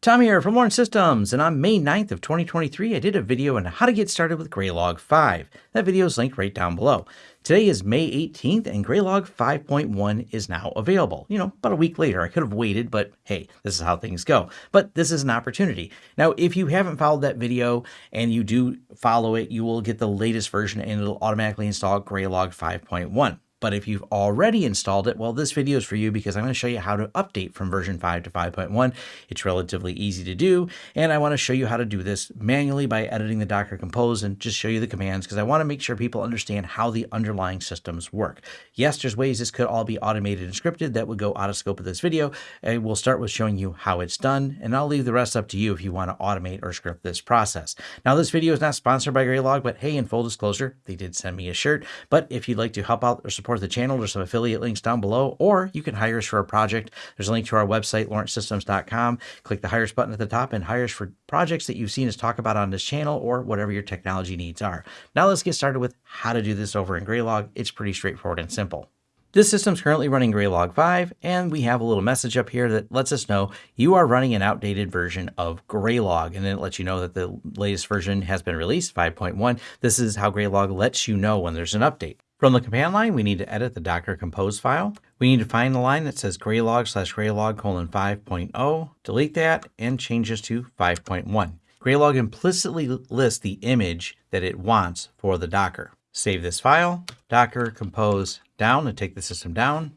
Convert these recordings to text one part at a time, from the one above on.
Tom here from Lawrence Systems, and on May 9th of 2023, I did a video on how to get started with Graylog 5. That video is linked right down below. Today is May 18th, and Graylog 5.1 is now available. You know, about a week later. I could have waited, but hey, this is how things go. But this is an opportunity. Now, if you haven't followed that video and you do follow it, you will get the latest version and it'll automatically install Graylog 5.1. But if you've already installed it, well, this video is for you because I'm going to show you how to update from version 5 to 5.1. It's relatively easy to do, and I want to show you how to do this manually by editing the Docker Compose and just show you the commands because I want to make sure people understand how the underlying systems work. Yes, there's ways this could all be automated and scripted that would go out of scope of this video. And we'll start with showing you how it's done, and I'll leave the rest up to you if you want to automate or script this process. Now, this video is not sponsored by Graylog, but hey, in full disclosure, they did send me a shirt. But if you'd like to help out or support support the channel, there's some affiliate links down below, or you can hire us for a project. There's a link to our website, lawrencesystems.com. Click the Hire Us button at the top and hire us for projects that you've seen us talk about on this channel or whatever your technology needs are. Now let's get started with how to do this over in Graylog. It's pretty straightforward and simple. This system's currently running Graylog 5, and we have a little message up here that lets us know you are running an outdated version of Graylog, and then it lets you know that the latest version has been released, 5.1. This is how Graylog lets you know when there's an update. From the command line, we need to edit the Docker Compose file. We need to find the line that says graylog slash graylog colon 5.0, delete that, and change this to 5.1. Graylog implicitly lists the image that it wants for the Docker. Save this file, Docker Compose down to take the system down.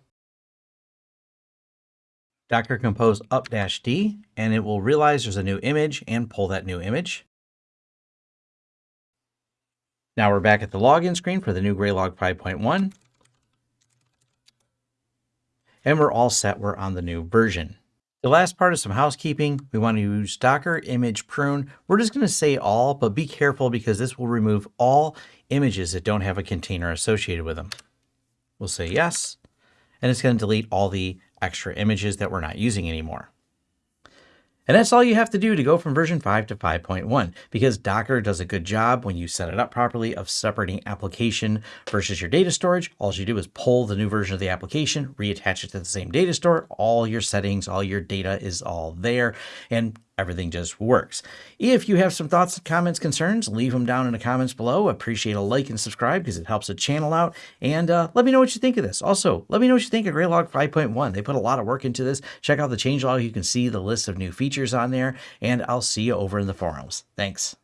Docker Compose up dash D, and it will realize there's a new image and pull that new image. Now we're back at the login screen for the new Graylog 5.1. And we're all set. We're on the new version. The last part is some housekeeping. We want to use Docker image prune. We're just going to say all, but be careful because this will remove all images that don't have a container associated with them. We'll say yes, and it's going to delete all the extra images that we're not using anymore. And that's all you have to do to go from version 5 to 5.1 because Docker does a good job when you set it up properly of separating application versus your data storage. All you do is pull the new version of the application, reattach it to the same data store. All your settings, all your data is all there. And everything just works. If you have some thoughts, comments, concerns, leave them down in the comments below. Appreciate a like and subscribe because it helps the channel out. And uh, let me know what you think of this. Also, let me know what you think of Graylog 5.1. They put a lot of work into this. Check out the changelog. You can see the list of new features on there. And I'll see you over in the forums. Thanks.